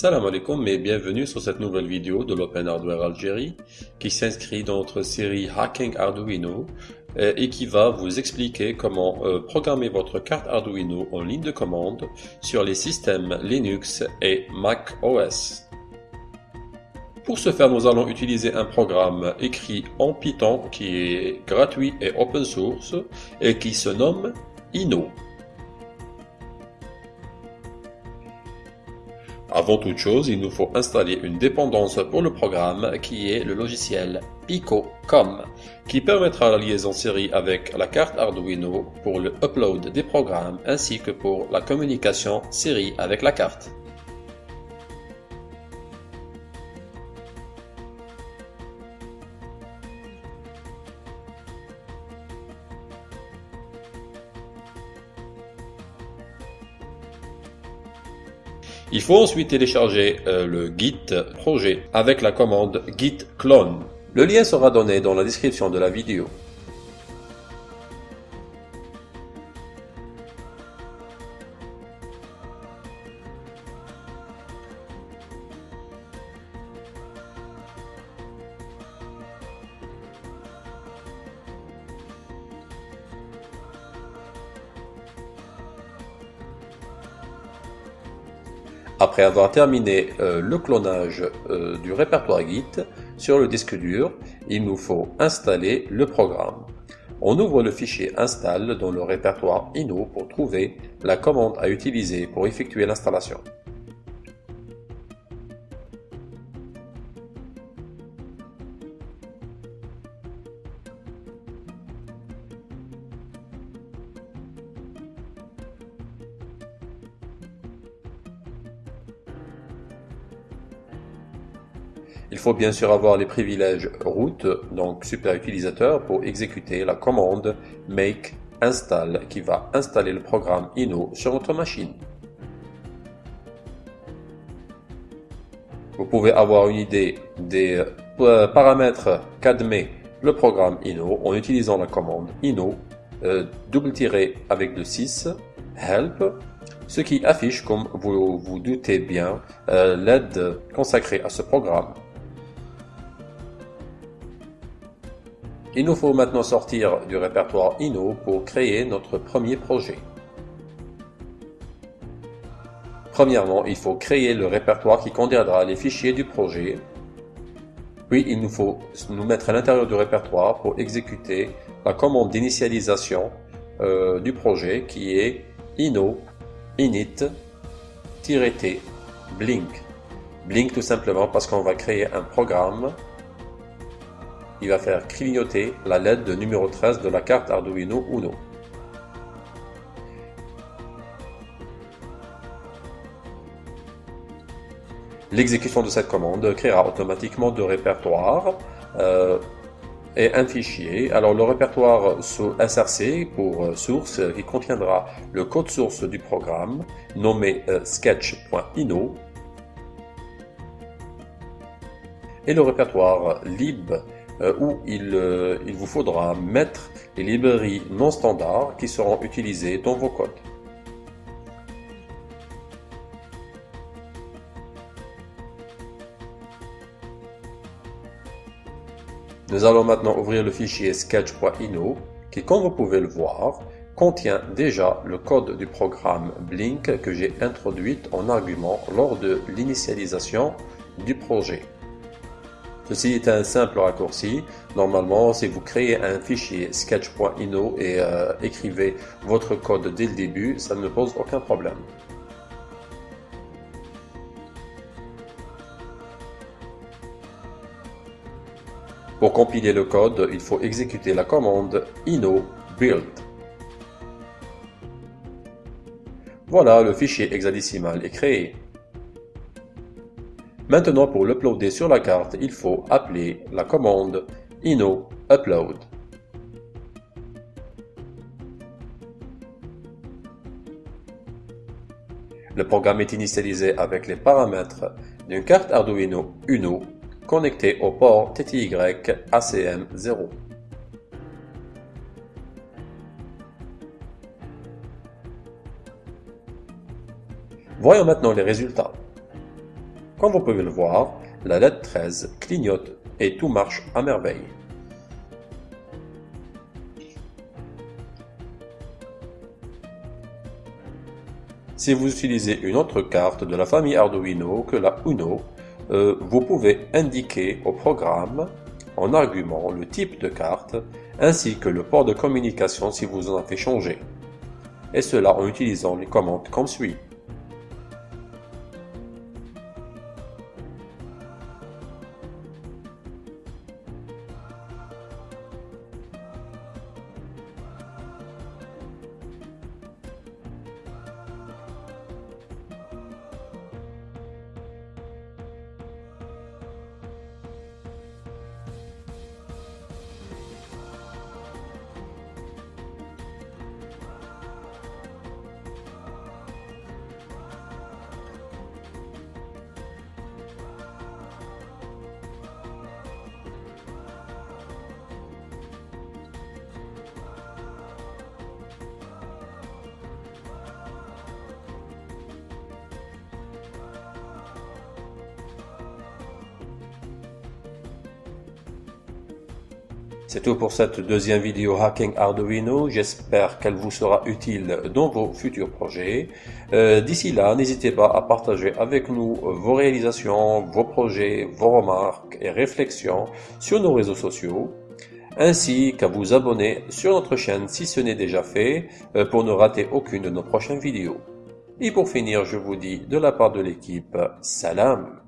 Salam alaikum et bienvenue sur cette nouvelle vidéo de l'Open Hardware Algérie qui s'inscrit dans notre série Hacking Arduino euh, et qui va vous expliquer comment euh, programmer votre carte Arduino en ligne de commande sur les systèmes Linux et Mac OS. Pour ce faire, nous allons utiliser un programme écrit en Python qui est gratuit et open source et qui se nomme Ino. Avant toute chose, il nous faut installer une dépendance pour le programme qui est le logiciel Pico.com qui permettra la liaison série avec la carte Arduino pour le upload des programmes ainsi que pour la communication série avec la carte. Il faut ensuite télécharger euh, le Git projet avec la commande git clone. Le lien sera donné dans la description de la vidéo. Après avoir terminé euh, le clonage euh, du répertoire Git sur le disque dur, il nous faut installer le programme. On ouvre le fichier install dans le répertoire ino pour trouver la commande à utiliser pour effectuer l'installation. Il faut bien sûr avoir les privilèges root, donc super utilisateur, pour exécuter la commande make install qui va installer le programme Ino sur votre machine. Vous pouvez avoir une idée des euh, paramètres qu'admet le programme Ino en utilisant la commande Ino euh, double tiré avec le 6 help ce qui affiche, comme vous vous doutez bien, euh, l'aide consacrée à ce programme. Il nous faut maintenant sortir du répertoire Ino pour créer notre premier projet. Premièrement, il faut créer le répertoire qui contiendra les fichiers du projet. Puis, il nous faut nous mettre à l'intérieur du répertoire pour exécuter la commande d'initialisation euh, du projet qui est ino init-t blink. Blink tout simplement parce qu'on va créer un programme il va faire clignoter la LED de numéro 13 de la carte Arduino Uno. L'exécution de cette commande créera automatiquement deux répertoires euh, et un fichier. Alors le répertoire SRC pour euh, source qui contiendra le code source du programme nommé euh, sketch.ino et le répertoire lib euh, où euh, il, vous faudra mettre les librairies non standards qui seront utilisées dans vos codes. Nous allons maintenant ouvrir le fichier sketch.ino qui, comme vous pouvez le voir, contient déjà le code du programme Blink que j'ai introduit en argument lors de l'initialisation du projet. Ceci est un simple raccourci. Normalement, si vous créez un fichier sketch.ino et euh, écrivez votre code dès le début, ça ne pose aucun problème. Pour compiler le code, il faut exécuter la commande ino build. Voilà, le fichier hexadécimal est créé. Maintenant pour l'uploader sur la carte, il faut appeler la commande ino upload. Le programme est initialisé avec les paramètres d'une carte Arduino Uno connectée au port TTY ACM0. Voyons maintenant les résultats. Comme vous pouvez le voir, la LED 13 clignote et tout marche à merveille. Si vous utilisez une autre carte de la famille Arduino que la Uno, euh, vous pouvez indiquer au programme en argument le type de carte ainsi que le port de communication si vous en avez changé. Et cela en utilisant les commandes comme suit. C'est tout pour cette deuxième vidéo Hacking Arduino. J'espère qu'elle vous sera utile dans vos futurs projets. Euh, d'ici là, n'hésitez pas à partager avec nous vos réalisations, vos projets, vos remarques et réflexions sur nos réseaux sociaux ainsi qu'à vous abonner sur notre chaîne si ce n'est déjà fait euh, pour ne rater aucune de nos prochaines vidéos. Et pour finir, je vous dis de la part de l'équipe, salam